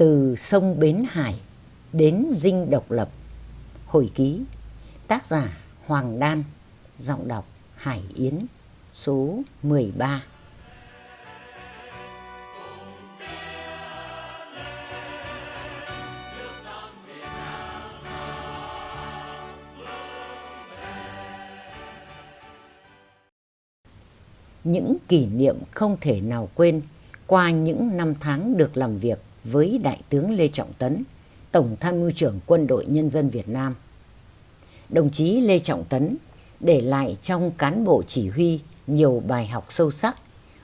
Từ sông Bến Hải đến dinh độc lập. Hồi ký, Tác giả Hoàng Đan, Giọng đọc Hải Yến, Số 13 Những kỷ niệm không thể nào quên qua những năm tháng được làm việc với Đại tướng Lê Trọng Tấn, Tổng tham mưu trưởng Quân đội Nhân dân Việt Nam. Đồng chí Lê Trọng Tấn để lại trong cán bộ chỉ huy nhiều bài học sâu sắc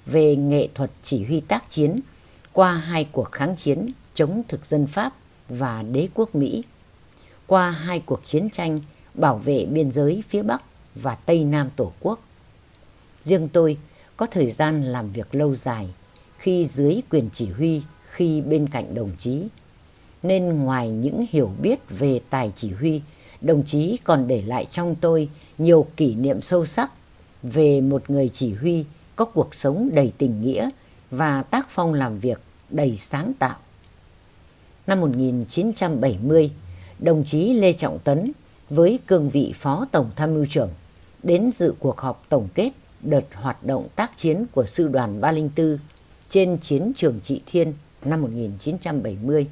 về nghệ thuật chỉ huy tác chiến qua hai cuộc kháng chiến chống thực dân Pháp và đế quốc Mỹ, qua hai cuộc chiến tranh bảo vệ biên giới phía Bắc và Tây Nam Tổ quốc. Riêng tôi có thời gian làm việc lâu dài khi dưới quyền chỉ huy khi bên cạnh đồng chí. Nên ngoài những hiểu biết về tài chỉ huy, đồng chí còn để lại trong tôi nhiều kỷ niệm sâu sắc về một người chỉ huy có cuộc sống đầy tình nghĩa và tác phong làm việc đầy sáng tạo. Năm 1970, đồng chí Lê Trọng Tấn với cương vị Phó Tổng Tham mưu trưởng đến dự cuộc họp tổng kết đợt hoạt động tác chiến của Sư đoàn 304 trên chiến trường Trị Thiên năm 1970.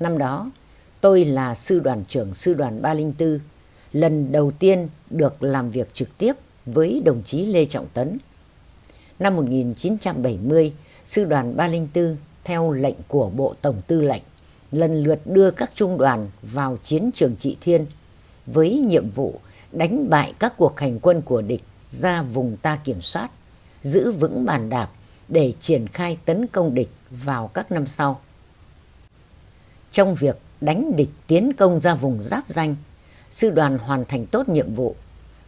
Năm đó, tôi là sư đoàn trưởng sư đoàn 304, lần đầu tiên được làm việc trực tiếp với đồng chí Lê Trọng Tấn. Năm 1970, sư đoàn 304 theo lệnh của Bộ Tổng Tư lệnh lần lượt đưa các trung đoàn vào chiến trường Trị Thiên với nhiệm vụ đánh bại các cuộc hành quân của địch ra vùng ta kiểm soát, giữ vững bàn đạp để triển khai tấn công địch vào các năm sau. Trong việc đánh địch tiến công ra vùng giáp danh, sư đoàn hoàn thành tốt nhiệm vụ,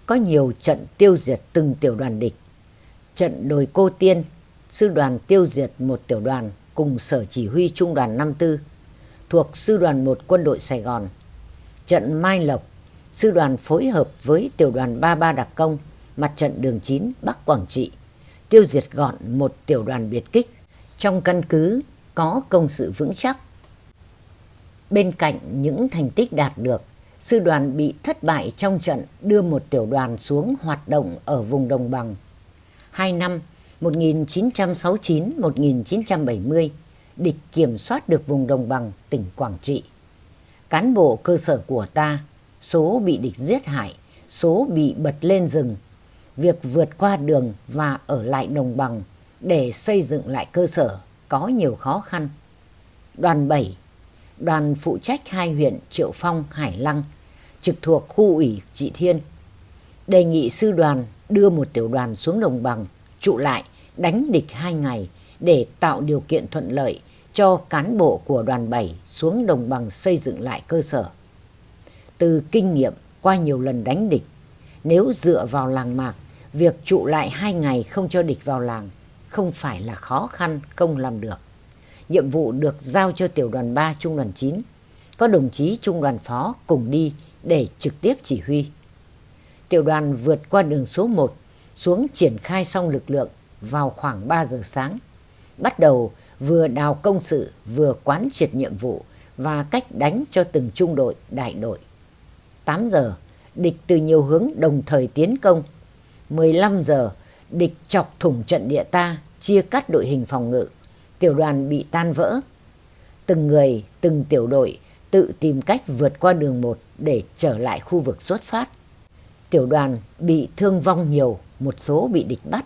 có nhiều trận tiêu diệt từng tiểu đoàn địch. Trận đồi Cô Tiên, sư đoàn tiêu diệt một tiểu đoàn cùng sở chỉ huy trung đoàn 54 thuộc sư đoàn 1 quân đội Sài Gòn. Trận Mai Lộc, sư đoàn phối hợp với tiểu đoàn 33 đặc công mặt trận đường 9 Bắc Quảng Trị tiêu diệt gọn một tiểu đoàn biệt kích trong căn cứ có công sự vững chắc. Bên cạnh những thành tích đạt được, sư đoàn bị thất bại trong trận đưa một tiểu đoàn xuống hoạt động ở vùng đồng bằng. Hai năm 1969-1970, địch kiểm soát được vùng đồng bằng tỉnh Quảng Trị. Cán bộ cơ sở của ta, số bị địch giết hại, số bị bật lên rừng việc vượt qua đường và ở lại đồng bằng để xây dựng lại cơ sở có nhiều khó khăn. Đoàn 7, đoàn phụ trách hai huyện Triệu Phong, Hải Lăng, trực thuộc khu ủy Trị Thiên, đề nghị sư đoàn đưa một tiểu đoàn xuống đồng bằng, trụ lại, đánh địch hai ngày để tạo điều kiện thuận lợi cho cán bộ của đoàn 7 xuống đồng bằng xây dựng lại cơ sở. Từ kinh nghiệm qua nhiều lần đánh địch, nếu dựa vào làng mạc, việc trụ lại hai ngày không cho địch vào làng không phải là khó khăn không làm được. Nhiệm vụ được giao cho tiểu đoàn 3 trung đoàn 9, có đồng chí trung đoàn phó cùng đi để trực tiếp chỉ huy. Tiểu đoàn vượt qua đường số 1 xuống triển khai xong lực lượng vào khoảng 3 giờ sáng. Bắt đầu vừa đào công sự vừa quán triệt nhiệm vụ và cách đánh cho từng trung đội, đại đội. 8 giờ, địch từ nhiều hướng đồng thời tiến công. 15 giờ, địch chọc thủng trận địa ta, chia cắt đội hình phòng ngự. Tiểu đoàn bị tan vỡ. Từng người, từng tiểu đội tự tìm cách vượt qua đường một để trở lại khu vực xuất phát. Tiểu đoàn bị thương vong nhiều, một số bị địch bắt.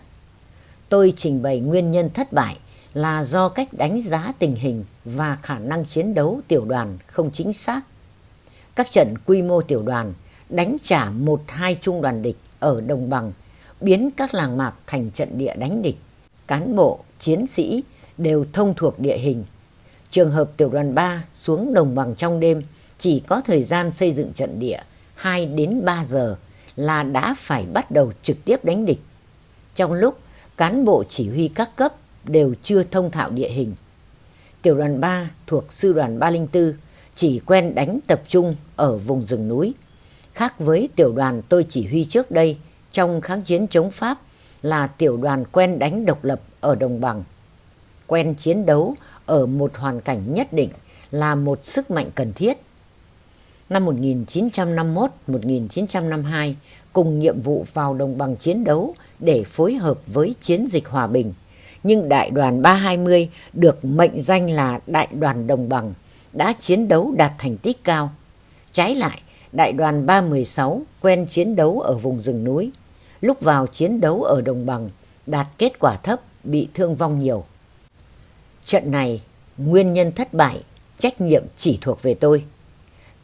Tôi trình bày nguyên nhân thất bại là do cách đánh giá tình hình và khả năng chiến đấu tiểu đoàn không chính xác. Các trận quy mô tiểu đoàn đánh trả một hai trung đoàn địch ở đồng bằng, biến các làng mạc thành trận địa đánh địch. Cán bộ, chiến sĩ đều thông thuộc địa hình. Trường hợp tiểu đoàn 3 xuống đồng bằng trong đêm chỉ có thời gian xây dựng trận địa 2 đến 3 giờ là đã phải bắt đầu trực tiếp đánh địch. Trong lúc cán bộ chỉ huy các cấp đều chưa thông thạo địa hình. Tiểu đoàn 3 thuộc sư đoàn 304 chỉ quen đánh tập trung ở vùng rừng núi. Khác với tiểu đoàn tôi chỉ huy trước đây trong kháng chiến chống Pháp là tiểu đoàn quen đánh độc lập ở đồng bằng. Quen chiến đấu ở một hoàn cảnh nhất định là một sức mạnh cần thiết. Năm 1951-1952, cùng nhiệm vụ vào đồng bằng chiến đấu để phối hợp với chiến dịch hòa bình. Nhưng đại đoàn 320 được mệnh danh là đại đoàn đồng bằng đã chiến đấu đạt thành tích cao. Trái lại, đại đoàn 316 quen chiến đấu ở vùng rừng núi. Lúc vào chiến đấu ở đồng bằng, đạt kết quả thấp, bị thương vong nhiều. Trận này, nguyên nhân thất bại, trách nhiệm chỉ thuộc về tôi.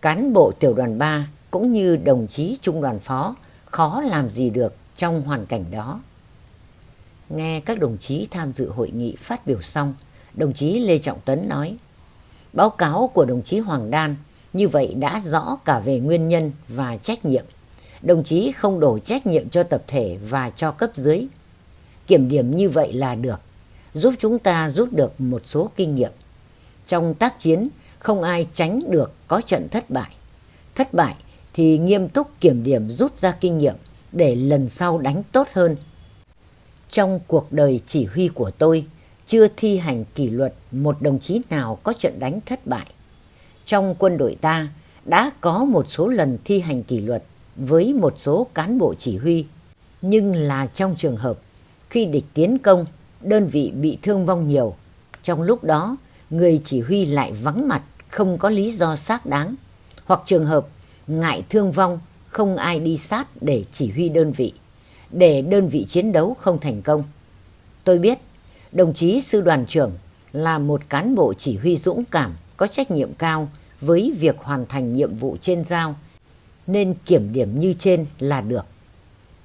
Cán bộ tiểu đoàn 3 cũng như đồng chí trung đoàn phó khó làm gì được trong hoàn cảnh đó. Nghe các đồng chí tham dự hội nghị phát biểu xong, đồng chí Lê Trọng Tấn nói Báo cáo của đồng chí Hoàng Đan như vậy đã rõ cả về nguyên nhân và trách nhiệm. Đồng chí không đổ trách nhiệm cho tập thể và cho cấp dưới. Kiểm điểm như vậy là được, giúp chúng ta rút được một số kinh nghiệm. Trong tác chiến, không ai tránh được có trận thất bại. Thất bại thì nghiêm túc kiểm điểm rút ra kinh nghiệm để lần sau đánh tốt hơn. Trong cuộc đời chỉ huy của tôi, chưa thi hành kỷ luật một đồng chí nào có trận đánh thất bại. Trong quân đội ta đã có một số lần thi hành kỷ luật với một số cán bộ chỉ huy, nhưng là trong trường hợp khi địch tiến công, đơn vị bị thương vong nhiều. Trong lúc đó, người chỉ huy lại vắng mặt, không có lý do xác đáng. Hoặc trường hợp ngại thương vong, không ai đi sát để chỉ huy đơn vị, để đơn vị chiến đấu không thành công. Tôi biết, đồng chí sư đoàn trưởng là một cán bộ chỉ huy dũng cảm, có trách nhiệm cao với việc hoàn thành nhiệm vụ trên giao, nên kiểm điểm như trên là được.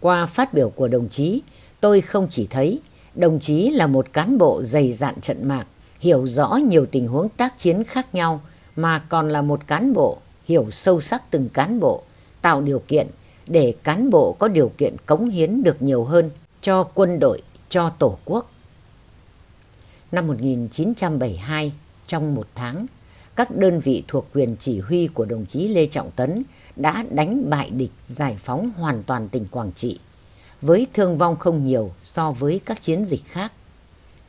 Qua phát biểu của đồng chí, tôi không chỉ thấy đồng chí là một cán bộ dày dạn trận mạc, hiểu rõ nhiều tình huống tác chiến khác nhau, mà còn là một cán bộ hiểu sâu sắc từng cán bộ, tạo điều kiện để cán bộ có điều kiện cống hiến được nhiều hơn cho quân đội, cho Tổ quốc. Năm 1972, trong một tháng, các đơn vị thuộc quyền chỉ huy của đồng chí Lê Trọng Tấn đã đánh bại địch giải phóng hoàn toàn tỉnh Quảng Trị, với thương vong không nhiều so với các chiến dịch khác.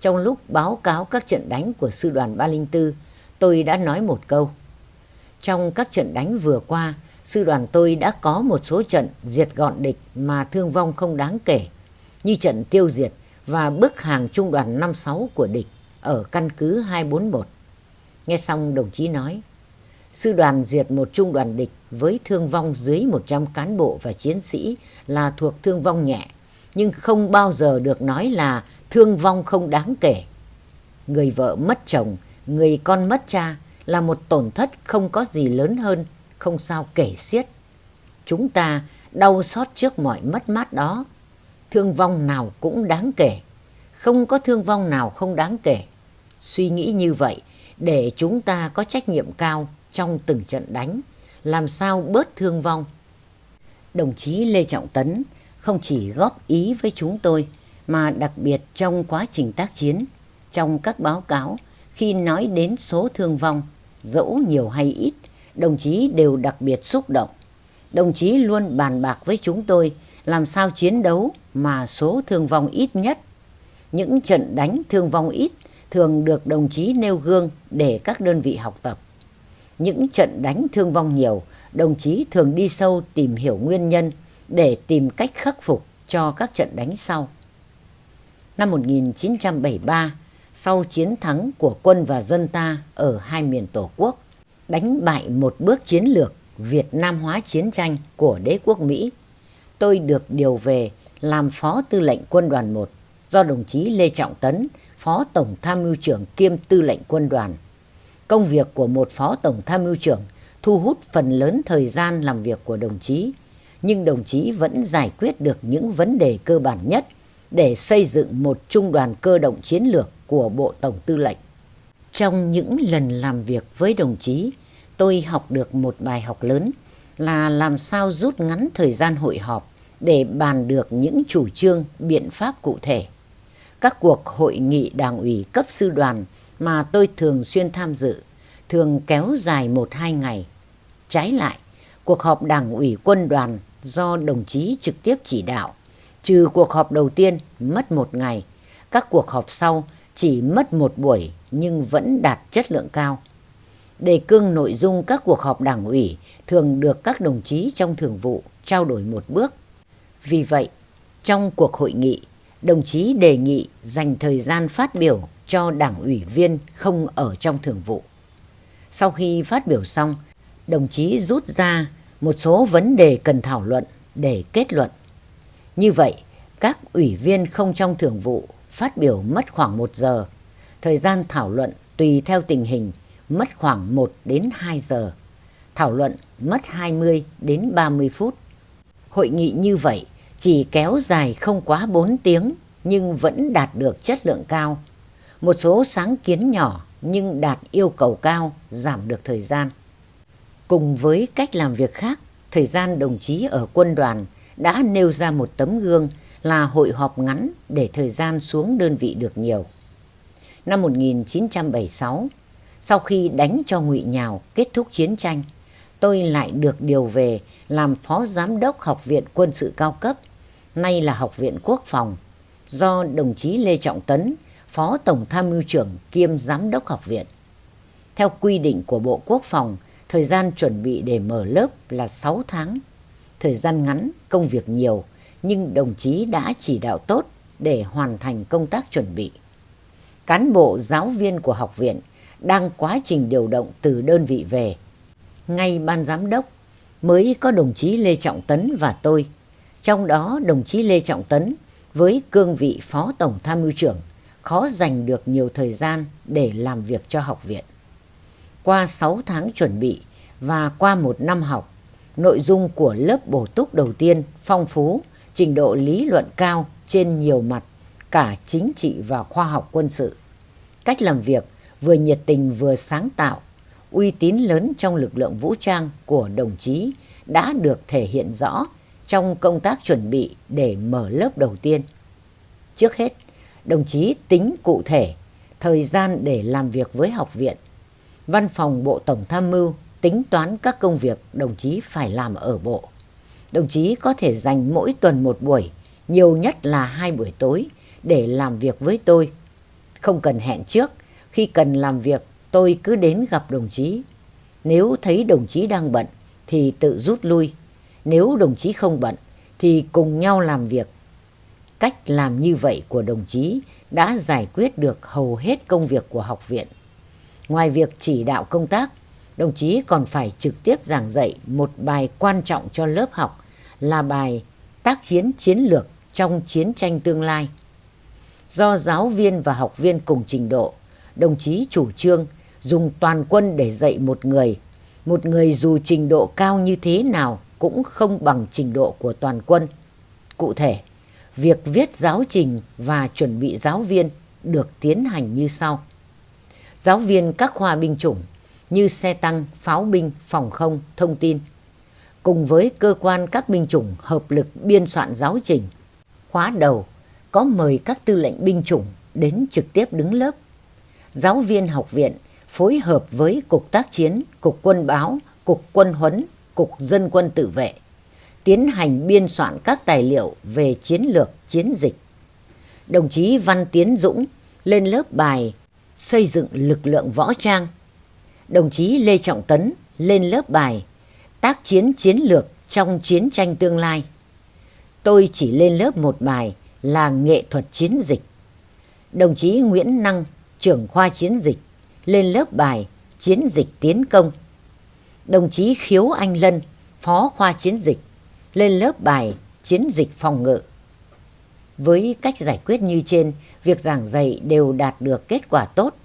Trong lúc báo cáo các trận đánh của sư đoàn 304, tôi đã nói một câu. Trong các trận đánh vừa qua, sư đoàn tôi đã có một số trận diệt gọn địch mà thương vong không đáng kể, như trận tiêu diệt và bức hàng trung đoàn 56 của địch ở căn cứ 241. Nghe xong đồng chí nói, sư đoàn diệt một trung đoàn địch với thương vong dưới 100 cán bộ và chiến sĩ là thuộc thương vong nhẹ, nhưng không bao giờ được nói là thương vong không đáng kể. Người vợ mất chồng, người con mất cha là một tổn thất không có gì lớn hơn, không sao kể xiết. Chúng ta đau xót trước mọi mất mát đó. Thương vong nào cũng đáng kể, không có thương vong nào không đáng kể. Suy nghĩ như vậy để chúng ta có trách nhiệm cao trong từng trận đánh, làm sao bớt thương vong. Đồng chí Lê Trọng Tấn không chỉ góp ý với chúng tôi mà đặc biệt trong quá trình tác chiến, trong các báo cáo khi nói đến số thương vong, dẫu nhiều hay ít, đồng chí đều đặc biệt xúc động. Đồng chí luôn bàn bạc với chúng tôi làm sao chiến đấu mà số thương vong ít nhất. Những trận đánh thương vong ít thường được đồng chí nêu gương để các đơn vị học tập. Những trận đánh thương vong nhiều, đồng chí thường đi sâu tìm hiểu nguyên nhân để tìm cách khắc phục cho các trận đánh sau. Năm 1973, sau chiến thắng của quân và dân ta ở hai miền Tổ quốc, đánh bại một bước chiến lược Việt Nam hóa chiến tranh của đế quốc Mỹ, tôi được điều về làm Phó Tư lệnh Quân đoàn 1 do đồng chí Lê Trọng Tấn, Phó Tổng Tham mưu trưởng kiêm Tư lệnh Quân đoàn. Công việc của một Phó Tổng Tham mưu trưởng thu hút phần lớn thời gian làm việc của đồng chí, nhưng đồng chí vẫn giải quyết được những vấn đề cơ bản nhất để xây dựng một trung đoàn cơ động chiến lược của Bộ Tổng Tư lệnh. Trong những lần làm việc với đồng chí, tôi học được một bài học lớn là làm sao rút ngắn thời gian hội họp để bàn được những chủ trương, biện pháp cụ thể. Các cuộc hội nghị đảng ủy cấp sư đoàn mà tôi thường xuyên tham dự thường kéo dài một hai ngày. Trái lại, cuộc họp đảng ủy quân đoàn do đồng chí trực tiếp chỉ đạo, trừ cuộc họp đầu tiên mất một ngày, các cuộc họp sau chỉ mất một buổi nhưng vẫn đạt chất lượng cao. Đề cương nội dung các cuộc họp đảng ủy thường được các đồng chí trong thường vụ trao đổi một bước. Vì vậy, trong cuộc hội nghị, đồng chí đề nghị dành thời gian phát biểu cho đảng ủy viên không ở trong thường vụ. Sau khi phát biểu xong, đồng chí rút ra một số vấn đề cần thảo luận để kết luận. Như vậy, các ủy viên không trong thường vụ phát biểu mất khoảng một giờ. Thời gian thảo luận tùy theo tình hình mất khoảng 1 đến 2 giờ. Thảo luận mất 20 đến 30 phút. Hội nghị như vậy chỉ kéo dài không quá 4 tiếng nhưng vẫn đạt được chất lượng cao. Một số sáng kiến nhỏ nhưng đạt yêu cầu cao giảm được thời gian. Cùng với cách làm việc khác, thời gian đồng chí ở quân đoàn đã nêu ra một tấm gương là hội họp ngắn để thời gian xuống đơn vị được nhiều. Năm 1976, sau khi đánh cho ngụy Nhào kết thúc chiến tranh, tôi lại được điều về làm phó giám đốc Học viện Quân sự cao cấp, nay là Học viện Quốc phòng, do đồng chí Lê Trọng Tấn, phó tổng tham mưu trưởng kiêm giám đốc học viện. Theo quy định của Bộ Quốc phòng, thời gian chuẩn bị để mở lớp là 6 tháng. Thời gian ngắn, công việc nhiều, nhưng đồng chí đã chỉ đạo tốt để hoàn thành công tác chuẩn bị. Cán bộ giáo viên của học viện đang quá trình điều động từ đơn vị về. Ngay ban giám đốc mới có đồng chí Lê Trọng Tấn và tôi. Trong đó đồng chí Lê Trọng Tấn với cương vị phó tổng tham mưu trưởng khó dành được nhiều thời gian để làm việc cho học viện. Qua 6 tháng chuẩn bị và qua một năm học, nội dung của lớp bổ túc đầu tiên phong phú, trình độ lý luận cao trên nhiều mặt, cả chính trị và khoa học quân sự. Cách làm việc vừa nhiệt tình vừa sáng tạo, uy tín lớn trong lực lượng vũ trang của đồng chí đã được thể hiện rõ trong công tác chuẩn bị để mở lớp đầu tiên. Trước hết, đồng chí tính cụ thể thời gian để làm việc với học viện. Văn phòng Bộ Tổng Tham mưu tính toán các công việc đồng chí phải làm ở bộ. Đồng chí có thể dành mỗi tuần một buổi, nhiều nhất là hai buổi tối để làm việc với tôi. Không cần hẹn trước, khi cần làm việc tôi cứ đến gặp đồng chí. Nếu thấy đồng chí đang bận thì tự rút lui. Nếu đồng chí không bận thì cùng nhau làm việc. Cách làm như vậy của đồng chí đã giải quyết được hầu hết công việc của học viện. Ngoài việc chỉ đạo công tác, đồng chí còn phải trực tiếp giảng dạy một bài quan trọng cho lớp học là bài tác chiến chiến lược trong chiến tranh tương lai. Do giáo viên và học viên cùng trình độ, đồng chí chủ trương dùng toàn quân để dạy một người. Một người dù trình độ cao như thế nào cũng không bằng trình độ của toàn quân. Cụ thể, việc viết giáo trình và chuẩn bị giáo viên được tiến hành như sau. Giáo viên các khoa binh chủng như xe tăng, pháo binh, phòng không, thông tin, cùng với cơ quan các binh chủng hợp lực biên soạn giáo trình. Khóa đầu có mời các tư lệnh binh chủng đến trực tiếp đứng lớp. Giáo viên học viện phối hợp với Cục Tác chiến, Cục Quân báo, Cục Quân huấn, Cục Dân quân tự vệ tiến hành biên soạn các tài liệu về chiến lược chiến dịch. Đồng chí Văn Tiến Dũng lên lớp bài xây dựng lực lượng võ trang. Đồng chí Lê Trọng Tấn lên lớp bài tác chiến chiến lược trong chiến tranh tương lai. Tôi chỉ lên lớp một bài là nghệ thuật chiến dịch. Đồng chí Nguyễn Năng, trưởng khoa chiến dịch, lên lớp bài chiến dịch tiến công. Đồng chí Khiếu Anh Lân, phó khoa chiến dịch, lên lớp bài chiến dịch phòng ngự. Với cách giải quyết như trên, việc giảng dạy đều đạt được kết quả tốt.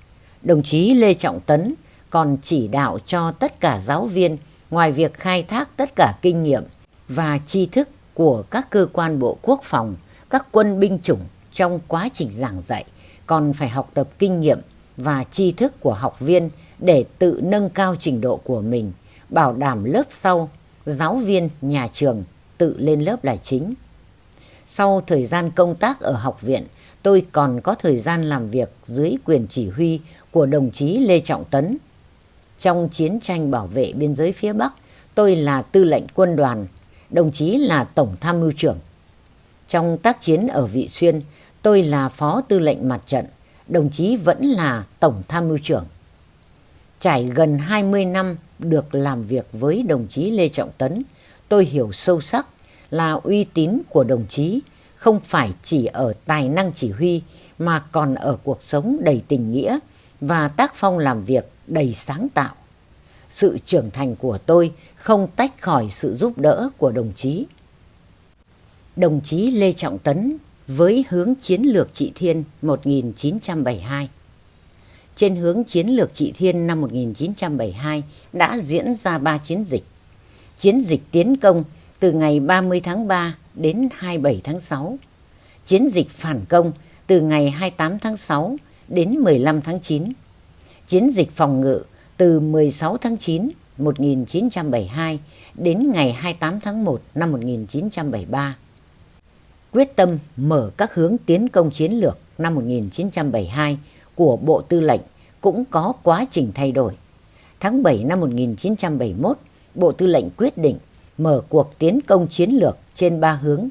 Đồng chí Lê Trọng Tấn còn chỉ đạo cho tất cả giáo viên ngoài việc khai thác tất cả kinh nghiệm và tri thức của các cơ quan bộ quốc phòng, các quân binh chủng trong quá trình giảng dạy, còn phải học tập kinh nghiệm và tri thức của học viên để tự nâng cao trình độ của mình, bảo đảm lớp sau, giáo viên, nhà trường tự lên lớp là chính. Sau thời gian công tác ở học viện, tôi còn có thời gian làm việc dưới quyền chỉ huy của đồng chí Lê Trọng Tấn. Trong chiến tranh bảo vệ biên giới phía Bắc, tôi là tư lệnh quân đoàn, đồng chí là tổng tham mưu trưởng. Trong tác chiến ở Vị Xuyên, tôi là phó tư lệnh mặt trận, đồng chí vẫn là tổng tham mưu trưởng. Trải gần 20 năm được làm việc với đồng chí Lê Trọng Tấn, tôi hiểu sâu sắc là uy tín của đồng chí không phải chỉ ở tài năng chỉ huy mà còn ở cuộc sống đầy tình nghĩa và tác phong làm việc đầy sáng tạo. Sự trưởng thành của tôi không tách khỏi sự giúp đỡ của đồng chí. Đồng chí Lê Trọng Tấn với hướng chiến lược trị thiên 1972 Trên hướng chiến lược trị thiên năm 1972 đã diễn ra ba chiến dịch. Chiến dịch tiến công từ ngày 30 tháng 3 đến 27 tháng 6. Chiến dịch phản công từ ngày 28 tháng 6 đến 15 tháng 9. Chiến dịch phòng ngự từ 16 tháng 9 1972 đến ngày 28 tháng 1 năm 1973. Quyết tâm mở các hướng tiến công chiến lược năm 1972 của Bộ Tư lệnh cũng có quá trình thay đổi. Tháng 7 năm 1971, Bộ Tư lệnh quyết định mở cuộc tiến công chiến lược trên ba hướng.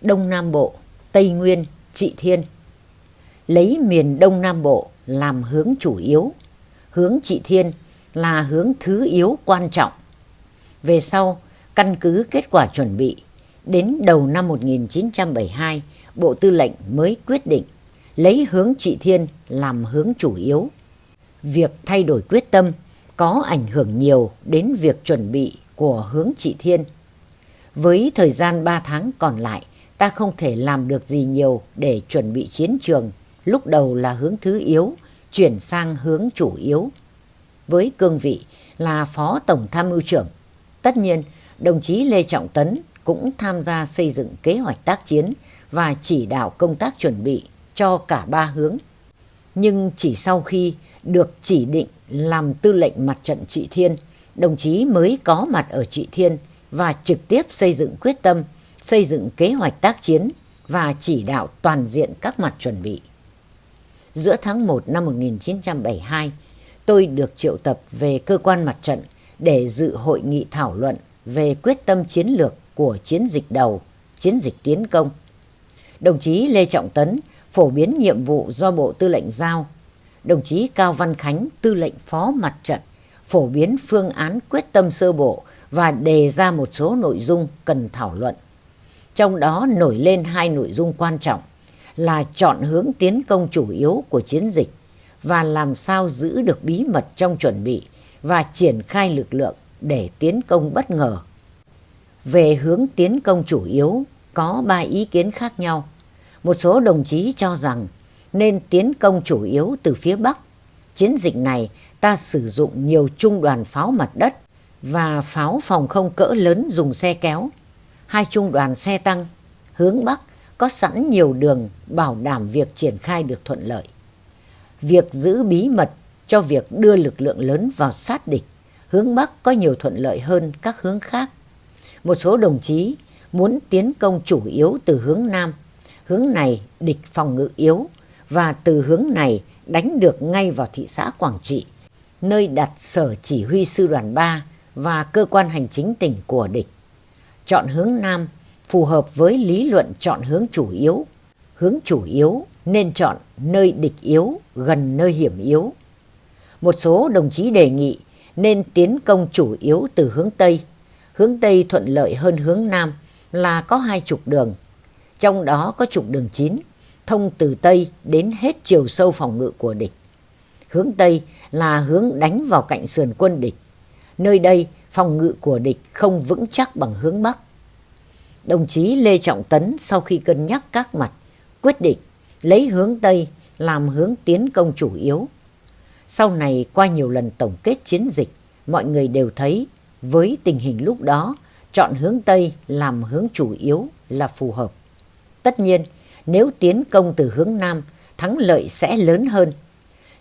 Đông Nam Bộ, Tây Nguyên, Trị Thiên. Lấy miền Đông Nam Bộ làm hướng chủ yếu, hướng Trị Thiên là hướng thứ yếu quan trọng. Về sau, căn cứ kết quả chuẩn bị, đến đầu năm 1972, Bộ Tư lệnh mới quyết định lấy hướng Trị Thiên làm hướng chủ yếu. Việc thay đổi quyết tâm có ảnh hưởng nhiều đến việc chuẩn bị của hướng Trị Thiên. Với thời gian 3 tháng còn lại, ta không thể làm được gì nhiều để chuẩn bị chiến trường, lúc đầu là hướng thứ yếu, chuyển sang hướng chủ yếu. Với cương vị là Phó Tổng Tham mưu trưởng, tất nhiên đồng chí Lê Trọng Tấn cũng tham gia xây dựng kế hoạch tác chiến và chỉ đạo công tác chuẩn bị cho cả ba hướng. Nhưng chỉ sau khi được chỉ định làm tư lệnh mặt trận trị thiên, đồng chí mới có mặt ở Trị Thiên và trực tiếp xây dựng quyết tâm, xây dựng kế hoạch tác chiến và chỉ đạo toàn diện các mặt chuẩn bị. Giữa tháng 1 năm 1972, tôi được triệu tập về cơ quan mặt trận để dự hội nghị thảo luận về quyết tâm chiến lược của chiến dịch đầu, chiến dịch tiến công. Đồng chí Lê Trọng Tấn phổ biến nhiệm vụ do Bộ Tư lệnh giao. Đồng chí Cao Văn Khánh, Tư lệnh Phó Mặt trận phổ biến phương án quyết tâm sơ bộ và đề ra một số nội dung cần thảo luận. Trong đó nổi lên hai nội dung quan trọng là chọn hướng tiến công chủ yếu của chiến dịch và làm sao giữ được bí mật trong chuẩn bị và triển khai lực lượng để tiến công bất ngờ. Về hướng tiến công chủ yếu có ba ý kiến khác nhau. Một số đồng chí cho rằng nên tiến công chủ yếu từ phía Bắc. Chiến dịch này ta sử dụng nhiều trung đoàn pháo mặt đất và pháo phòng không cỡ lớn dùng xe kéo. Hai trung đoàn xe tăng hướng Bắc có sẵn nhiều đường bảo đảm việc triển khai được thuận lợi. Việc giữ bí mật cho việc đưa lực lượng lớn vào sát địch, hướng Bắc có nhiều thuận lợi hơn các hướng khác. Một số đồng chí muốn tiến công chủ yếu từ hướng Nam, hướng này địch phòng ngự yếu và từ hướng này đánh được ngay vào thị xã Quảng Trị, nơi đặt sở chỉ huy sư đoàn 3 và cơ quan hành chính tỉnh của địch. Chọn hướng Nam phù hợp với lý luận chọn hướng chủ yếu. Hướng chủ yếu nên chọn nơi địch yếu gần nơi hiểm yếu. Một số đồng chí đề nghị nên tiến công chủ yếu từ hướng Tây. Hướng Tây thuận lợi hơn hướng Nam là có hai trục đường. Trong đó có trục đường 9 thông từ Tây đến hết chiều sâu phòng ngự của địch. Hướng Tây là hướng đánh vào cạnh sườn quân địch. Nơi đây phòng ngự của địch không vững chắc bằng hướng Bắc. Đồng chí Lê Trọng Tấn sau khi cân nhắc các mặt quyết định lấy hướng Tây làm hướng tiến công chủ yếu. Sau này qua nhiều lần tổng kết chiến dịch, mọi người đều thấy với tình hình lúc đó chọn hướng Tây làm hướng chủ yếu là phù hợp. Tất nhiên, nếu tiến công từ hướng Nam, thắng lợi sẽ lớn hơn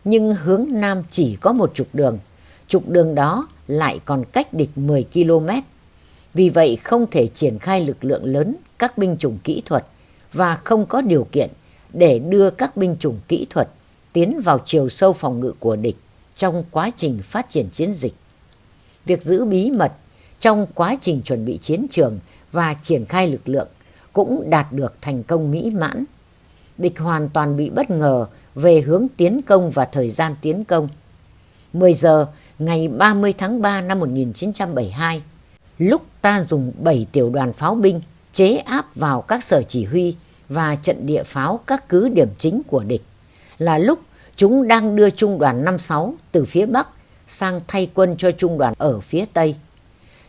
nhưng hướng Nam chỉ có một trục đường. Trục đường đó lại còn cách địch 10 km. Vì vậy không thể triển khai lực lượng lớn các binh chủng kỹ thuật và không có điều kiện để đưa các binh chủng kỹ thuật tiến vào chiều sâu phòng ngự của địch trong quá trình phát triển chiến dịch. Việc giữ bí mật trong quá trình chuẩn bị chiến trường và triển khai lực lượng cũng đạt được thành công mỹ mãn. Địch hoàn toàn bị bất ngờ về hướng tiến công và thời gian tiến công. 10 giờ ngày 30 tháng 3 năm 1972, lúc ta dùng 7 tiểu đoàn pháo binh chế áp vào các sở chỉ huy và trận địa pháo các cứ điểm chính của địch, là lúc chúng đang đưa trung đoàn 56 từ phía Bắc sang thay quân cho trung đoàn ở phía Tây.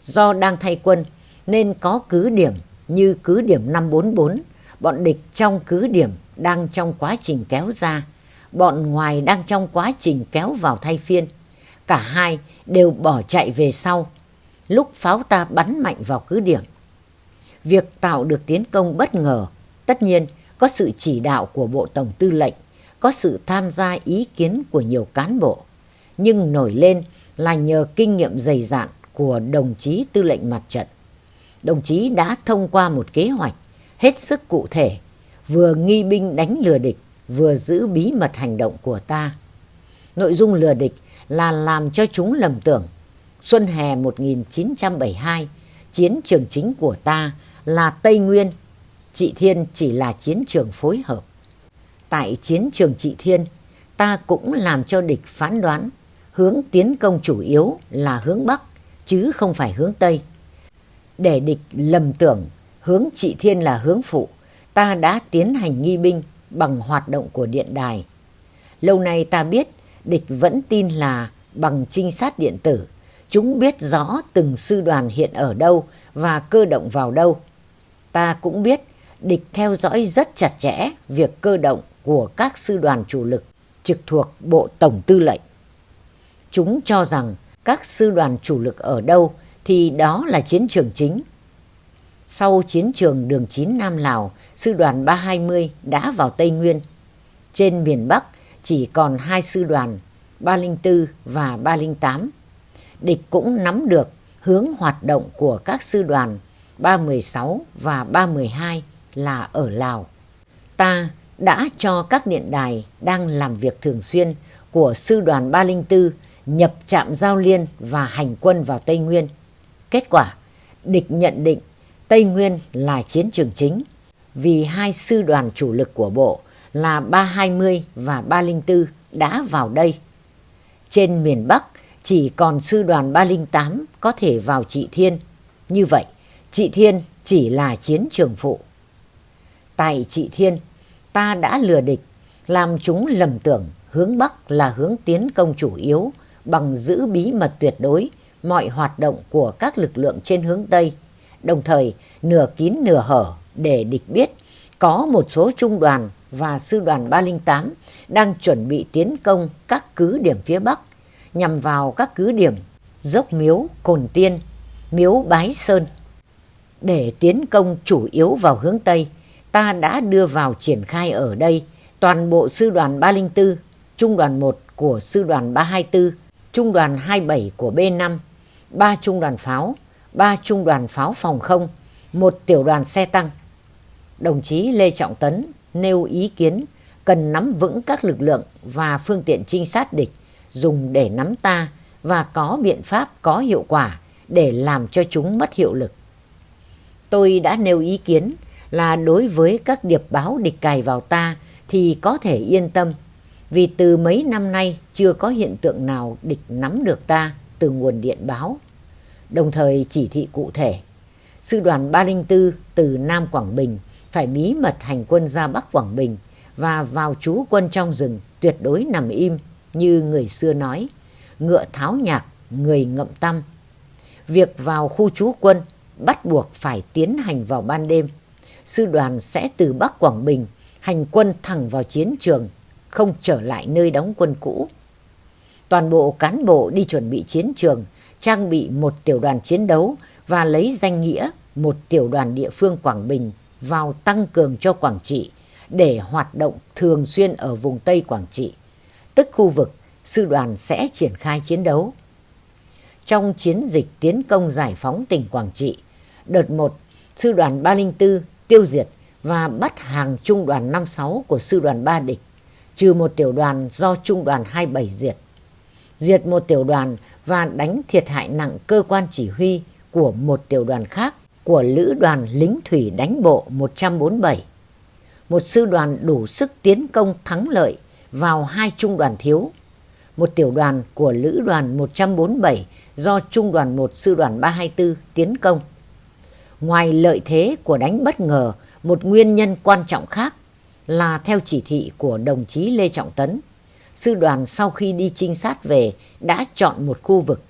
Do đang thay quân nên có cứ điểm như cứ điểm 544, bọn địch trong cứ điểm đang trong quá trình kéo ra, bọn ngoài đang trong quá trình kéo vào thay phiên. Cả hai đều bỏ chạy về sau, lúc pháo ta bắn mạnh vào cứ điểm. Việc tạo được tiến công bất ngờ, tất nhiên có sự chỉ đạo của Bộ Tổng Tư lệnh, có sự tham gia ý kiến của nhiều cán bộ, nhưng nổi lên là nhờ kinh nghiệm dày dạn của đồng chí tư lệnh mặt trận. Đồng chí đã thông qua một kế hoạch hết sức cụ thể, vừa nghi binh đánh lừa địch, vừa giữ bí mật hành động của ta. Nội dung lừa địch là làm cho chúng lầm tưởng. Xuân hè 1972, chiến trường chính của ta là Tây Nguyên, Trị Thiên chỉ là chiến trường phối hợp. Tại chiến trường Trị Thiên, ta cũng làm cho địch phán đoán hướng tiến công chủ yếu là hướng Bắc chứ không phải hướng Tây. Để địch lầm tưởng hướng Trị Thiên là hướng phụ, ta đã tiến hành nghi binh bằng hoạt động của điện đài. Lâu nay ta biết địch vẫn tin là bằng trinh sát điện tử, chúng biết rõ từng sư đoàn hiện ở đâu và cơ động vào đâu. Ta cũng biết địch theo dõi rất chặt chẽ việc cơ động của các sư đoàn chủ lực trực thuộc Bộ Tổng Tư lệnh. Chúng cho rằng các sư đoàn chủ lực ở đâu thì đó là chiến trường chính. Sau chiến trường đường 9 Nam Lào, sư đoàn 320 đã vào Tây Nguyên. Trên miền Bắc chỉ còn hai sư đoàn 304 và 308. Địch cũng nắm được hướng hoạt động của các sư đoàn 316 và 312 là ở Lào. Ta đã cho các điện đài đang làm việc thường xuyên của sư đoàn 304 nhập trạm giao liên và hành quân vào Tây Nguyên. Kết quả, địch nhận định Tây Nguyên là chiến trường chính vì hai sư đoàn chủ lực của bộ là 320 và 304 đã vào đây. Trên miền Bắc chỉ còn sư đoàn 308 có thể vào Trị Thiên. Như vậy, Trị Thiên chỉ là chiến trường phụ. Tại Trị Thiên, ta đã lừa địch, làm chúng lầm tưởng hướng Bắc là hướng tiến công chủ yếu bằng giữ bí mật tuyệt đối mọi hoạt động của các lực lượng trên hướng Tây, đồng thời nửa kín nửa hở để địch biết có một số trung đoàn và sư đoàn 308 đang chuẩn bị tiến công các cứ điểm phía Bắc nhằm vào các cứ điểm Dốc Miếu, Cồn Tiên, Miếu Bái Sơn. Để tiến công chủ yếu vào hướng Tây, ta đã đưa vào triển khai ở đây toàn bộ sư đoàn 304, trung đoàn 1 của sư đoàn 324, trung đoàn 27 của B5, 3 trung đoàn pháo, 3 trung đoàn pháo phòng không, một tiểu đoàn xe tăng. Đồng chí Lê Trọng Tấn nêu ý kiến cần nắm vững các lực lượng và phương tiện trinh sát địch dùng để nắm ta và có biện pháp có hiệu quả để làm cho chúng mất hiệu lực. Tôi đã nêu ý kiến là đối với các điệp báo địch cài vào ta thì có thể yên tâm vì từ mấy năm nay chưa có hiện tượng nào địch nắm được ta từ nguồn điện báo. Đồng thời chỉ thị cụ thể, sư đoàn 304 từ Nam Quảng Bình phải bí mật hành quân ra Bắc Quảng Bình và vào trú quân trong rừng tuyệt đối nằm im như người xưa nói, ngựa tháo nhạc, người ngậm tâm. Việc vào khu trú quân bắt buộc phải tiến hành vào ban đêm. Sư đoàn sẽ từ Bắc Quảng Bình hành quân thẳng vào chiến trường, không trở lại nơi đóng quân cũ. Toàn bộ cán bộ đi chuẩn bị chiến trường, trang bị một tiểu đoàn chiến đấu và lấy danh nghĩa một tiểu đoàn địa phương Quảng Bình vào tăng cường cho Quảng Trị để hoạt động thường xuyên ở vùng Tây Quảng Trị, tức khu vực sư đoàn sẽ triển khai chiến đấu. Trong chiến dịch tiến công giải phóng tỉnh Quảng Trị, đợt 1, sư đoàn 304 tiêu diệt và bắt hàng trung đoàn 56 của sư đoàn 3 địch, trừ một tiểu đoàn do trung đoàn 27 diệt. Diệt một tiểu đoàn và đánh thiệt hại nặng cơ quan chỉ huy của một tiểu đoàn khác của Lữ đoàn lính thủy đánh bộ 147. Một sư đoàn đủ sức tiến công thắng lợi vào hai trung đoàn thiếu. một tiểu đoàn của Lữ đoàn 147 do Trung đoàn 1 Sư đoàn 324 tiến công. Ngoài lợi thế của đánh bất ngờ, một nguyên nhân quan trọng khác là theo chỉ thị của đồng chí Lê Trọng Tấn, sư đoàn sau khi đi trinh sát về đã chọn một khu vực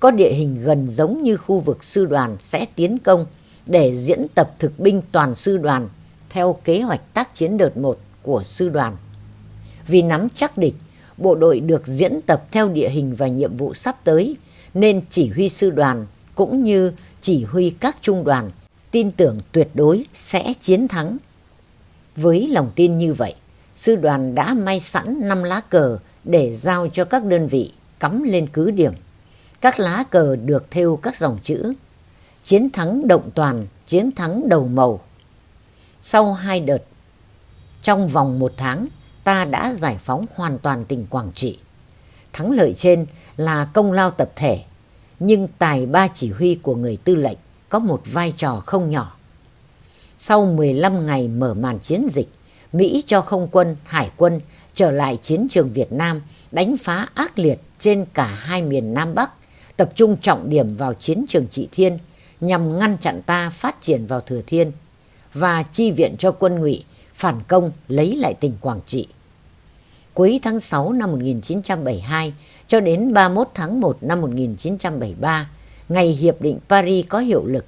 có địa hình gần giống như khu vực sư đoàn sẽ tiến công để diễn tập thực binh toàn sư đoàn theo kế hoạch tác chiến đợt 1 của sư đoàn. Vì nắm chắc địch, bộ đội được diễn tập theo địa hình và nhiệm vụ sắp tới nên chỉ huy sư đoàn cũng như chỉ huy các trung đoàn tin tưởng tuyệt đối sẽ chiến thắng. Với lòng tin như vậy, sư đoàn đã may sẵn 5 lá cờ để giao cho các đơn vị cắm lên cứ điểm. Các lá cờ được thêu các dòng chữ Chiến thắng động toàn, chiến thắng đầu màu. Sau hai đợt, trong vòng một tháng, ta đã giải phóng hoàn toàn tỉnh Quảng Trị. Thắng lợi trên là công lao tập thể, nhưng tài ba chỉ huy của người tư lệnh có một vai trò không nhỏ. Sau 15 ngày mở màn chiến dịch, Mỹ cho không quân, hải quân trở lại chiến trường Việt Nam đánh phá ác liệt trên cả hai miền Nam Bắc, tập trung trọng điểm vào chiến trường Trị Thiên nhằm ngăn chặn ta phát triển vào Thừa Thiên và chi viện cho quân ngụy phản công lấy lại tỉnh Quảng Trị. Cuối tháng 6 năm 1972 cho đến 31 tháng 1 năm 1973, ngày Hiệp định Paris có hiệu lực,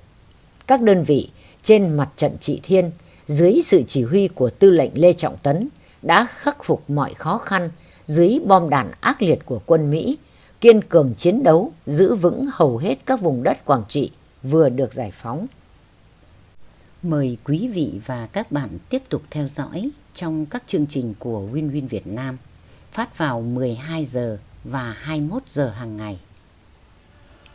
các đơn vị trên mặt trận Trị Thiên dưới sự chỉ huy của tư lệnh Lê Trọng Tấn đã khắc phục mọi khó khăn dưới bom đạn ác liệt của quân Mỹ, kiên cường chiến đấu, giữ vững hầu hết các vùng đất Quảng Trị vừa được giải phóng. Mời quý vị và các bạn tiếp tục theo dõi trong các chương trình của Win Win Việt Nam phát vào 12 giờ và 21 giờ hàng ngày.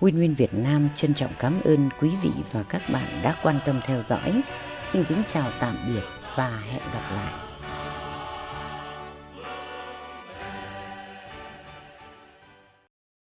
Win Win Việt Nam trân trọng cảm ơn quý vị và các bạn đã quan tâm theo dõi. Xin kính chào tạm biệt và hẹn gặp lại.